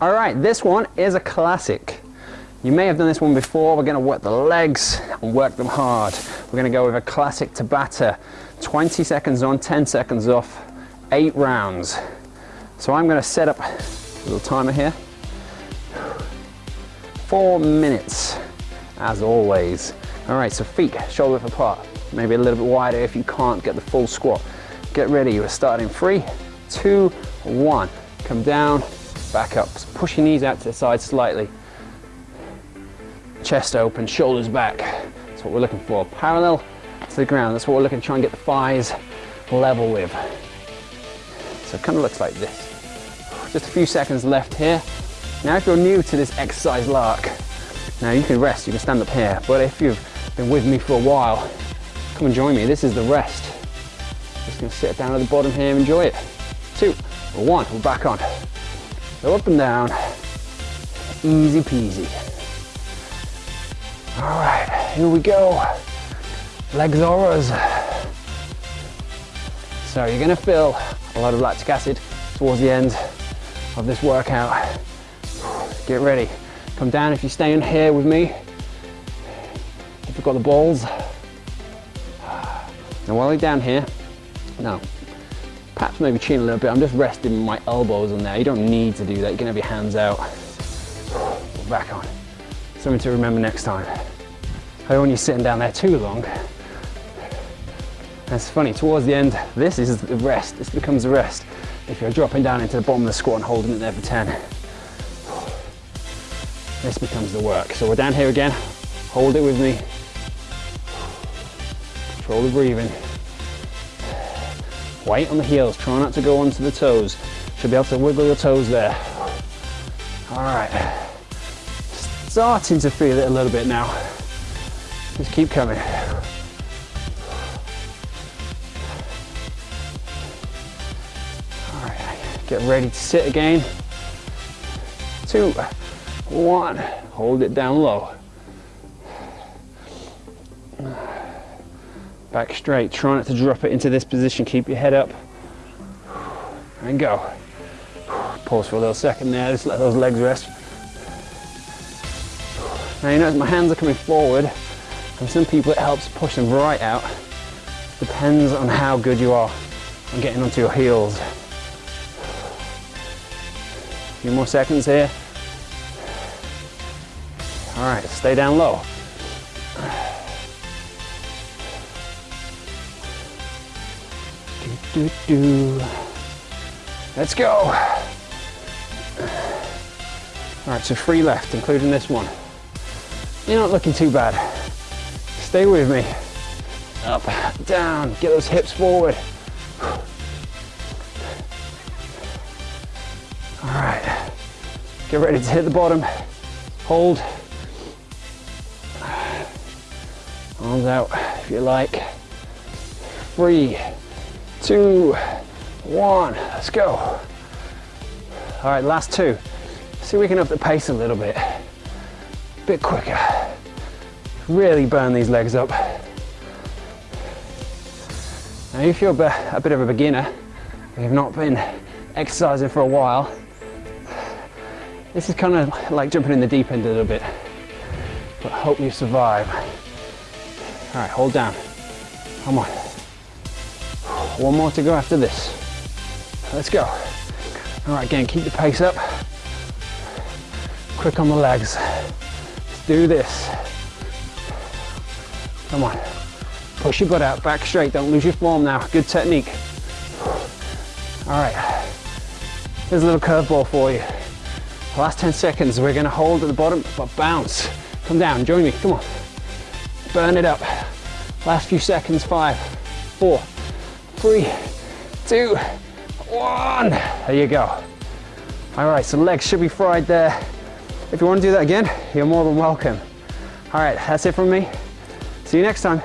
All right, this one is a classic. You may have done this one before. We're gonna work the legs and work them hard. We're gonna go with a classic Tabata. 20 seconds on, 10 seconds off, eight rounds. So I'm gonna set up a little timer here. Four minutes, as always. All right, so feet shoulder width apart. Maybe a little bit wider if you can't get the full squat. Get ready, we're starting three, two, one. Come down, back up. Push your knees out to the side slightly chest open, shoulders back. That's what we're looking for. Parallel to the ground. That's what we're looking to try and get the thighs level with. So it kind of looks like this. Just a few seconds left here. Now if you're new to this exercise lark, now you can rest, you can stand up here. But if you've been with me for a while, come and join me. This is the rest. Just gonna sit down at the bottom here, enjoy it. Two, one, we're back on. Go up and down, easy peasy. All right, here we go. Legs auras. So you're gonna feel a lot of lactic acid towards the end of this workout. Get ready. Come down if you stay in here with me. If you've got the balls. Now while you're down here, now perhaps maybe chin a little bit. I'm just resting my elbows on there. You don't need to do that. You can have your hands out. Back on. Something to remember next time. I don't want you sitting down there too long. It's funny, towards the end, this is the rest. This becomes the rest. If you're dropping down into the bottom of the squat and holding it there for 10. This becomes the work. So we're down here again. Hold it with me. Control the breathing. Weight on the heels. Try not to go onto the toes. Should be able to wiggle your toes there. All right starting to feel it a little bit now. Just keep coming. All right, get ready to sit again. Two, one, hold it down low. Back straight, try not to drop it into this position. Keep your head up and go. Pause for a little second there, just let those legs rest. Now you notice my hands are coming forward and some people it helps push them right out. Depends on how good you are on getting onto your heels. A few more seconds here. All right, stay down low. Do, do, do. Let's go. All right, so three left, including this one. You're not looking too bad. Stay with me. Up, down, get those hips forward. All right, get ready to hit the bottom. Hold. Arms out if you like. Three, two, one, let's go. All right, last two. See if we can up the pace a little bit a bit quicker. Really burn these legs up. Now if you're a bit of a beginner, you've not been exercising for a while, this is kind of like jumping in the deep end a little bit, but hope you survive. All right, hold down. Come on. One more to go after this. Let's go. All right, again, keep the pace up. Quick on the legs Let's do this. Come on. Push your butt out, back straight. Don't lose your form now. Good technique. All right. Here's a little curveball for you. The last 10 seconds, we're gonna hold at the bottom, but bounce. Come down, join me, come on. Burn it up. Last few seconds, five, four, three, two, one. There you go. All right, so legs should be fried there. If you want to do that again, you're more than welcome. All right, that's it from me. See you next time.